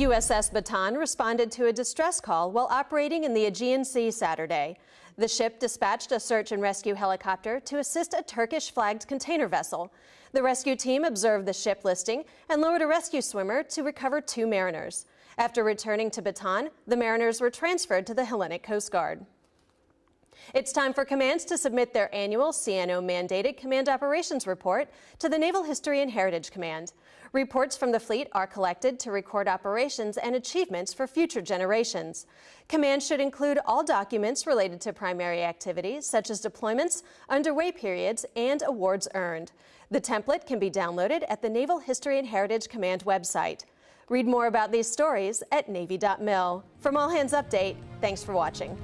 USS Bataan responded to a distress call while operating in the Aegean Sea Saturday. The ship dispatched a search and rescue helicopter to assist a Turkish flagged container vessel. The rescue team observed the ship listing and lowered a rescue swimmer to recover two mariners. After returning to Bataan, the mariners were transferred to the Hellenic Coast Guard. It's time for commands to submit their annual CNO mandated Command Operations Report to the Naval History and Heritage Command. Reports from the fleet are collected to record operations and achievements for future generations. Command should include all documents related to primary activities, such as deployments, underway periods, and awards earned. The template can be downloaded at the Naval History and Heritage Command website. Read more about these stories at Navy.mil. From All Hands Update, thanks for watching.